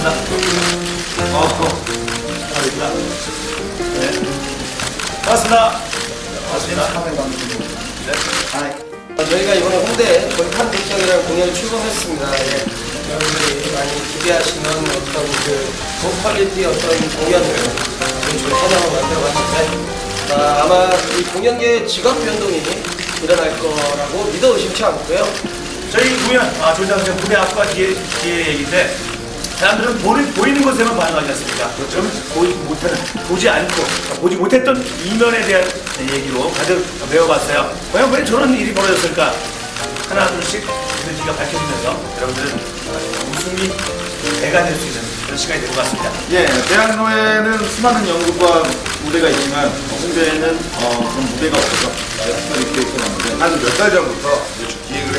잘했다. 어, 어. 잘했다. 네. 고맙습니다. 고맙습니다. 네. 아, 저희가 이번에 홍대 골판 대전이라는 공연을 출범했습니다. 예. 여러분들이 많이 기대하시는 어떤 그 고퀄리티 어떤 공연을 저희 현장로 만들어봤는데 아, 아마 이 공연계 직업 변동이 일어날 거라고 믿어 의심치 않고요. 저희 공연, 아, 조장전 무대 앞과 뒤에, 뒤에 얘기인데 사람들은 보는, 보이는 것에만 반응하지 않습니까? 저는 보지 못하는, 보지 않고, 보지 못했던 이면에 대한 얘기로 가득 메워봤어요. 과연 왜 저런 일이 벌어졌을까? 하나, 둘씩 이미지가 밝혀지면서 여러분들은 어, 웃음이 배가 될 수 있는 그런 시간이 될 것 같습니다. 예, 대학로에는 수많은 연극과 무대가 있지만 홍대에는 어, 그런 무대가 없어서 특별히 기획해놨는데 한 몇 달 전부터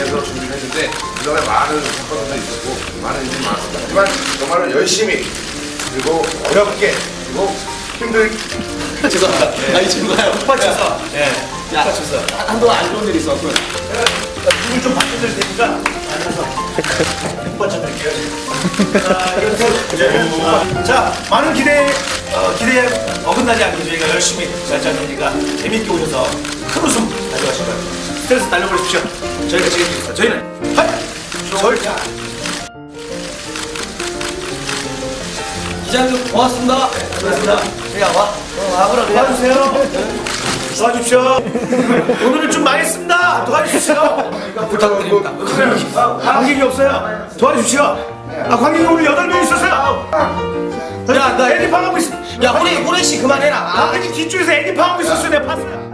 이제 기획을 해서 준비를 했는데 그동안에 많은 사건도 있었고 많은 일이 많았습니다. 하지만 정말로 열심히 그리고 어렵게 그리고 힘들게 죄송합니다. 아니 죄송해요. 빡쳐서, 예, 야. 빡쳐서. 한동안 안 좋은 일이 있었고요. 눈을 좀 바꿔드릴 테니까 앉아서. 자, 이렇게 자 많은 기대 어, 기대에 어긋나지 않게 저희가 열심히 잘 짜니까 재밌게 오셔서 큰 웃음 가져가시고 스트레스 날려버리십시오. 저희가 책임지겠습니다. 저희는 하이 절자. 기자님 고맙습니다. 고맙습니다. 야 와. 어, 와보라 그냥. 도와주세요. 도와주십시오. 오늘은 좀 망했습니다. 도와주십시오. 부탁드립니다. 아, 관객이 없어요. 도와주십시오. 아, 관객이 오늘 8명 있었어요. 야, 나- 애니팡 하고 있어. 야 호레 호레 씨 그만해라. 관객이 뒤쪽에서 애니팡 하고 있었어요. 내가 봤어요.